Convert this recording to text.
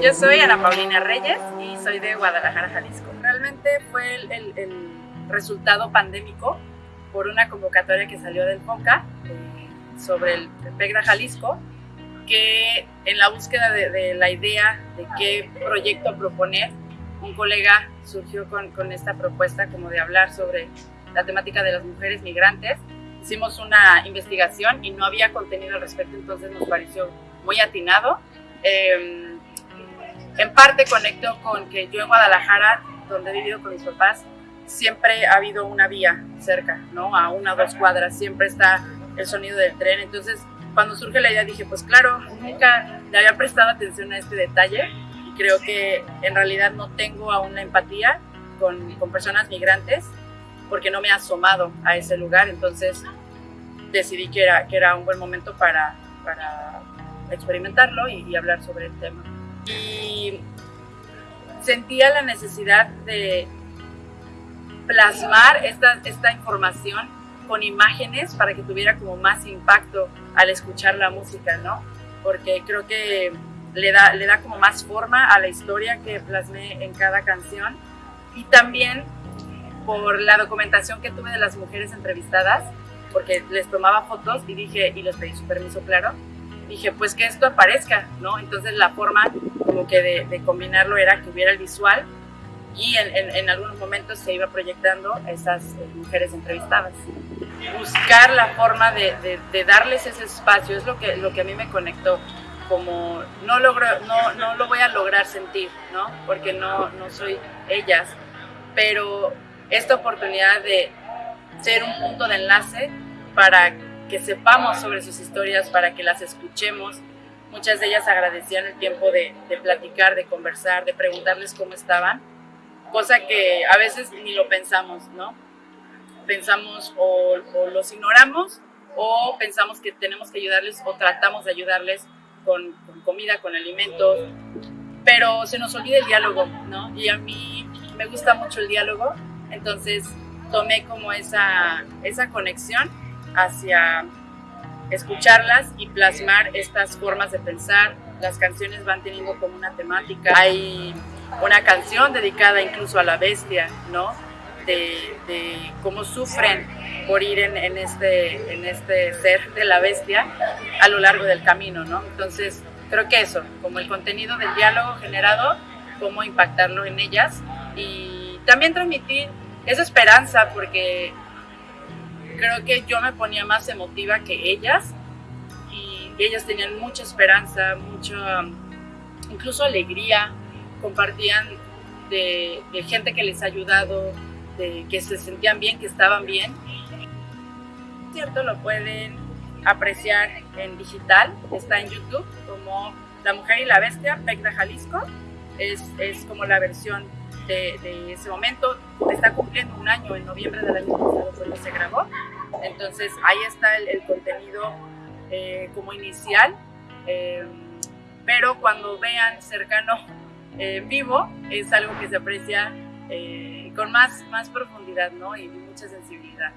Yo soy Ana Paulina Reyes y soy de Guadalajara, Jalisco. Realmente fue el, el, resultado pandémico por una convocatoria que salió del FONCA eh, sobre el PEGDA Jalisco, que en la búsqueda de, de, la idea de qué proyecto proponer, un colega surgió con, con esta propuesta como de hablar sobre la temática de las mujeres migrantes. Hicimos una investigación y no había contenido al respecto, entonces nos pareció muy atinado. Eh, en parte conecto con que yo en Guadalajara, donde he vivido con mis papás, siempre ha habido una vía cerca, ¿no? A una o dos cuadras, siempre está el sonido del tren. Entonces, cuando surge la idea dije, pues claro, nunca le había prestado atención a este detalle y creo que en realidad no tengo aún la empatía con, con personas migrantes porque no me he asomado a ese lugar, entonces decidí que era, que era un buen momento para, para experimentarlo y, y hablar sobre el tema y sentía la necesidad de plasmar esta, esta información con imágenes para que tuviera como más impacto al escuchar la música, ¿no? Porque creo que le da, le da como más forma a la historia que plasmé en cada canción y también por la documentación que tuve de las mujeres entrevistadas, porque les tomaba fotos y dije, y les pedí su permiso, claro, dije, pues que esto aparezca, ¿no? Entonces la forma como que de, combinarlo era que hubiera el visual y en, en, algunos momentos se iba proyectando a esas eh, mujeres entrevistadas. Buscar la forma de, de, darles ese espacio es lo que, lo que a mí me conectó, como no, logro, no, no lo voy a lograr sentir, ¿no? Porque no, no soy ellas, pero esta oportunidad de ser un punto de enlace para que sepamos sobre sus historias, para que las escuchemos. Muchas de ellas agradecían el tiempo de, de platicar, de conversar, de preguntarles cómo estaban, cosa que a veces ni lo pensamos, ¿no? Pensamos o, o los ignoramos o pensamos que tenemos que ayudarles o tratamos de ayudarles con, con, comida, con alimentos, pero se nos olvida el diálogo, ¿no? Y a mí me gusta mucho el diálogo, entonces tomé como esa, esa conexión hacia escucharlas y plasmar estas formas de pensar. Las canciones van teniendo como una temática. Hay una canción dedicada incluso a la bestia, ¿no? De, de cómo sufren por ir en, este, en este ser de la bestia a lo largo del camino, ¿no? Entonces, creo que eso, como el contenido del diálogo generado, cómo impactarlo en ellas y también transmitir esa esperanza, porque creo que yo me ponía más emotiva que ellas y ellas tenían mucha esperanza, mucha, incluso alegría, compartían de, gente que les ha ayudado, de que se sentían bien, que estaban bien. Cierto, lo pueden apreciar en digital, está en YouTube como La Mujer y la Bestia, Pecta Jalisco, es, es como la versión de, de, ese momento. Está cumpliendo un año, en noviembre del año pasado se grabó. Entonces ahí está el, el contenido eh, como inicial, eh, pero cuando vean cercano en eh, vivo es algo que se aprecia eh, con más, más profundidad ¿no? y mucha sensibilidad.